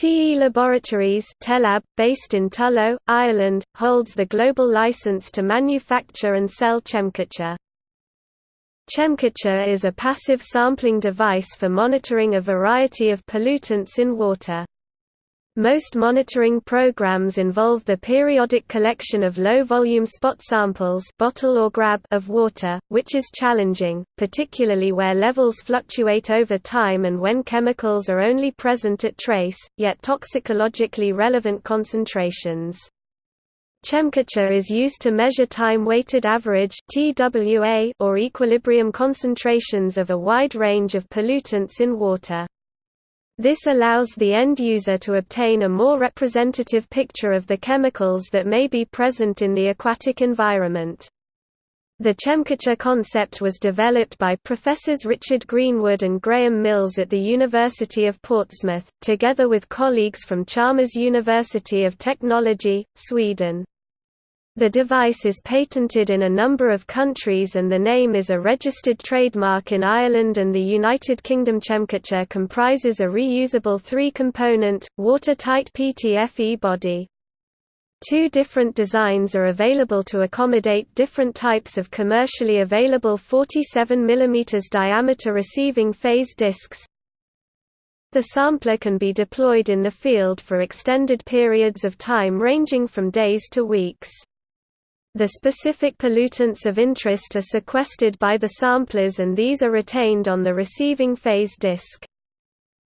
TE Laboratories Telab, based in Tullow, Ireland, holds the global license to manufacture and sell Chemcatcher. Chemcatcher is a passive sampling device for monitoring a variety of pollutants in water. Most monitoring programs involve the periodic collection of low-volume spot samples bottle or grab of water, which is challenging, particularly where levels fluctuate over time and when chemicals are only present at trace, yet toxicologically relevant concentrations. Chemcatcher is used to measure time-weighted average (TWA) or equilibrium concentrations of a wide range of pollutants in water. This allows the end user to obtain a more representative picture of the chemicals that may be present in the aquatic environment. The Chemcatcher concept was developed by Professors Richard Greenwood and Graham Mills at the University of Portsmouth, together with colleagues from Chalmers University of Technology, Sweden. The device is patented in a number of countries and the name is a registered trademark in Ireland and the United Kingdom. Chemcatcher comprises a reusable three-component, watertight PTFE body. Two different designs are available to accommodate different types of commercially available 47 mm diameter receiving phase discs. The sampler can be deployed in the field for extended periods of time ranging from days to weeks. The specific pollutants of interest are sequestered by the samplers and these are retained on the receiving phase disk.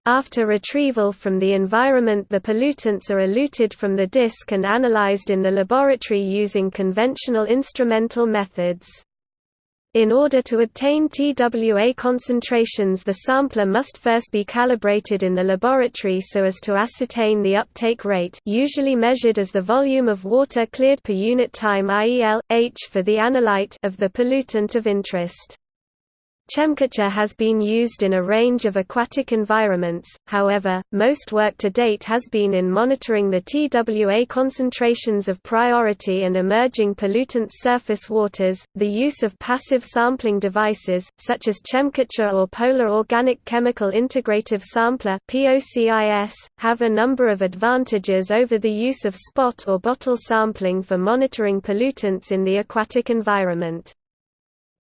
After retrieval from the environment the pollutants are eluted from the disk and analyzed in the laboratory using conventional instrumental methods. In order to obtain TWA concentrations the sampler must first be calibrated in the laboratory so as to ascertain the uptake rate usually measured as the volume of water cleared per unit time IEL, H for the analyte of the pollutant of interest. Chemcatcher has been used in a range of aquatic environments, however, most work to date has been in monitoring the TWA concentrations of priority and emerging pollutants surface waters. The use of passive sampling devices, such as Chemcatcher or Polar Organic Chemical Integrative Sampler have a number of advantages over the use of spot or bottle sampling for monitoring pollutants in the aquatic environment.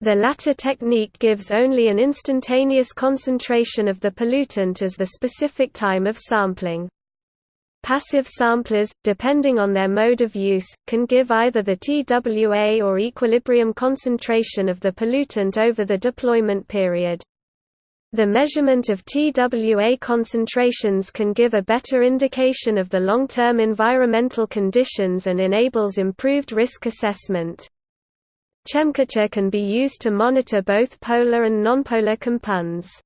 The latter technique gives only an instantaneous concentration of the pollutant as the specific time of sampling. Passive samplers, depending on their mode of use, can give either the TWA or equilibrium concentration of the pollutant over the deployment period. The measurement of TWA concentrations can give a better indication of the long-term environmental conditions and enables improved risk assessment. Chemcatcher can be used to monitor both polar and nonpolar compounds.